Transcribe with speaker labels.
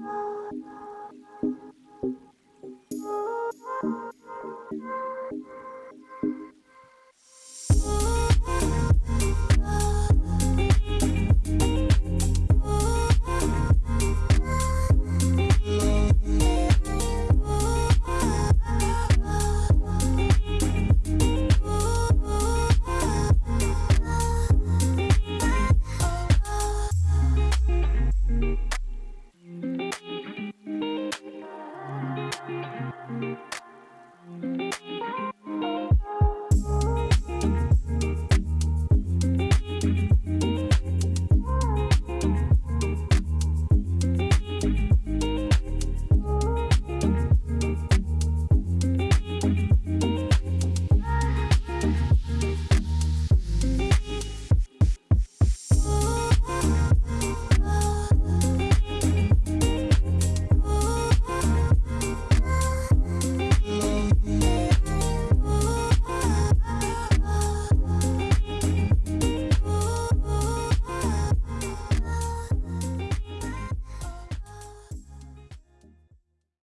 Speaker 1: Oh, no. Thank you.